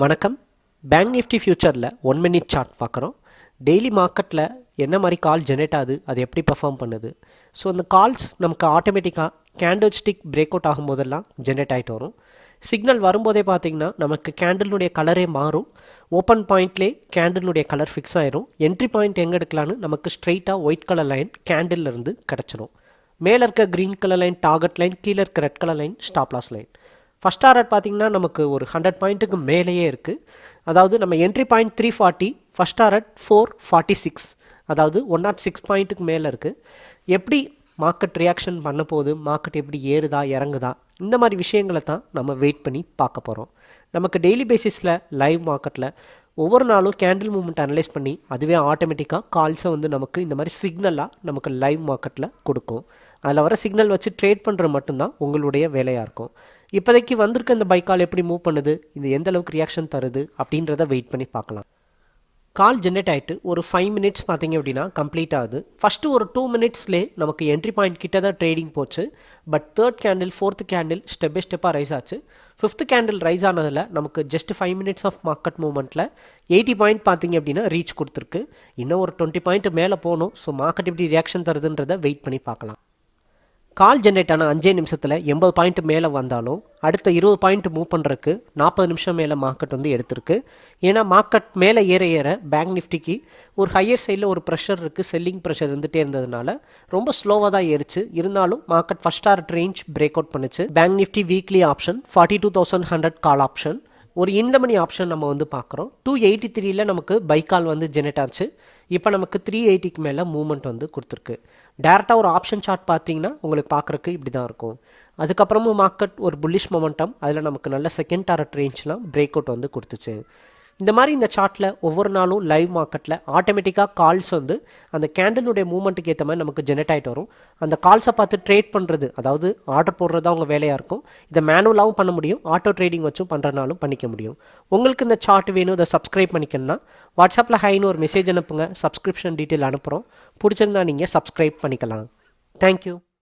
வணக்கம். Bank Nifty ஃபியூச்சரில் one minute chart பார்க்குறோம். டெய்லி மார்க்கெட்டில் என்ன மாதிரி கால் ஜெனரேட் ஆகுது அது எப்படி பர்ஃபார்ம் பண்ணுது? ஸோ அந்த கால்ஸ் நமக்கு ஆட்டோமேட்டிக்காக கேண்டில் ஸ்டிக் பிரேக் அவுட் ஆகும்போதெல்லாம் ஜென்ரேட் ஆகிட்டு வரும். சிக்னல் வரும்போதே பார்த்தீங்கன்னா நமக்கு கேண்டிலுடைய கலரே மாறும். ஓப்பன் பாயிண்ட்லேயே கேண்டிலுடைய கலர் ஃபிக்ஸ் ஆயிரும். என்ட்ரி பாயிண்ட் எங்கே எடுக்கலான்னு நமக்கு ஸ்ட்ரெயிட்டாக ஒயிட் கலர் லைன் கேண்டில் இருந்து கிடச்சிரும். மேலே இருக்க green colour line target line கீழே இருக்க red colour line stop loss line first target பார்த்தீங்கன்னா நமக்கு ஒரு ஹண்ட்ரட் பாயிண்ட்டுக்கு மேலேயே இருக்குது அதாவது நம்ம entry point three forty first target four forty six அதாவது ஒன் நாட் oh சிக்ஸ் பாயிண்ட்டுக்கு மேலே இருக்குது எப்படி மார்க்கெட் ரியாக்ஷன் பண்ண போது மார்க்கெட் எப்படி ஏறுதா? இறங்குதா? இந்த மாதிரி விஷயங்களை தான் நம்ம வெயிட் பண்ணி பார்க்க போகிறோம் நமக்கு டெய்லி பேசிஸில் லைவ் மார்க்கெட்டில் ஒவ்வொரு நாளும் கேண்டில் மூவ்மெண்ட் அனலைஸ் பண்ணி அதுவே ஆட்டோமேட்டிக்காக கால்ஸை வந்து நமக்கு இந்த மாதிரி சிக்னலாக நமக்கு லைவ் மார்க்கெட்டில் கொடுக்கும். அதில் வர சிக்னல் வச்சு ட்ரேட் பண்ணுறது மட்டும்தான் உங்களுடைய வேலையாக இருக்கும். இப்போதைக்கு வந்திருக்க இந்த பைக் கால் எப்படி மூவ் பண்ணுது? இது எந்த அளவுக்கு ரியாக்ஷன் தருது? அப்படின்றத வெயிட் பண்ணி பார்க்கலாம். கால் ஜென்ரேட் ஆகிட்டு ஒரு ஃபைவ் மினிட்ஸ் பார்த்தீங்க அப்படின்னா கம்ப்ளீட் ஆகுது. ஃபஸ்ட்டு ஒரு டூ மினிட்ஸ்லே நமக்கு என்ட்ரி பாயிண்ட் கிட்ட தான் ட்ரேடிங் போச்சு but third candle fourth candle step by ஸ்டெப்பாக ரைஸ் ஆச்சு. ஃபிஃப்த் கேண்டில் ரைஸ் ஆனதில் நமக்கு just five minutes of market மூவ்மெண்ட்டில் eighty point பார்த்தீங்க அப்படின்னா ரீச் கொடுத்துருக்கு. இன்னும் ஒரு டுவெண்ட்டி பாயிண்ட் மேலே போகணும். ஸோ மார்க்கெட் எப்படி ரியாக்ஷன் தருதுன்றதை வெயிட் பண்ணி பார்க்கலாம். கால் ஜென்ரேட் ஆன அஞ்சே நிமிஷத்தில் எண்பது பாயிண்ட் மேலே வந்தாலும் அடுத்த இருபது பாயிண்ட் மூவ் பண்ணுறதுக்கு நாற்பது நிமிஷம் மேலே மார்க்கெட் வந்து எடுத்திருக்கு. ஏன்னா மார்க்கெட் மேலே ஏற ஏற பேங்க் நிஃப்டிக்கு ஒரு ஹையர் சைடில் ஒரு ப்ரெஷர் இருக்குது செல்லிங் ப்ரெஷர் இருந்துகிட்டே இருந்ததுனால ரொம்ப ஸ்லோவாக தான் ஏறிச்சு. இருந்தாலும் market first target range break out பண்ணுச்சு. Bank Nifty weekly option forty two thousand hundred call option ஒரு இன்லமணி ஆப்ஷன் நம்ம வந்து பார்க்குறோம். டூ எயிட்டி த்ரீயில் நமக்கு பைக்கால் வந்து ஜெனரேட் ஆச்சு. இப்போ நமக்கு த்ரீ எயிட்டிக்கு மேலே மூவ்மெண்ட் வந்து கொடுத்துருக்கு. டேரெக்டாக ஒரு ஆப்ஷன் சார்ட் பார்த்தீங்கன்னா உங்களுக்கு பார்க்குறக்கு இப்படி தான் இருக்கும். அதுக்கப்புறமும் மார்க்கெட் ஒரு புல்லிஷ் மொமெண்டம் அதில் நமக்கு நல்ல செகண்ட் டாரட் ரேஞ்ச்லாம் பிரேக் அவுட் வந்து கொடுத்துச்சு. இந்த மாதிரி இந்த சார்ட்டில் ஒவ்வொரு நாளும் லைவ் மார்க்கெட்டில் ஆட்டோமேட்டிக்காக கால்ஸ் வந்து அந்த கேண்டலுடைய மூமெண்ட்டுக்கு ஏற்ற மாதிரி நமக்கு ஜெனரேட் ஆகிட்டு வரும். அந்த கால்ஸை பார்த்து ட்ரேட் பண்ணுறது அதாவது ஆர்டர் போடுறது தான் உங்கள் வேலையாக இருக்கும். இதை மேனுவலாகவும் பண்ண முடியும். ஆட்டோ ட்ரேடிங் வச்சும் பண்ணுறனாலும் பண்ணிக்க முடியும். உங்களுக்கு இந்த சார்ட் வேணும் இதை சப்ஸ்கிரைப் பண்ணிக்கணும்னா வாட்ஸ்அப்பில் ஹைன்னு ஒரு மெசேஜ் அனுப்புங்க. சப்ஸ்கிரிப்ஷன் டீட்டெயில் அனுப்புகிறோம் பிடிச்சிருந்தா நீங்கள் சப்ஸ்கிரைப் பண்ணிக்கலாம். தேங்க்யூ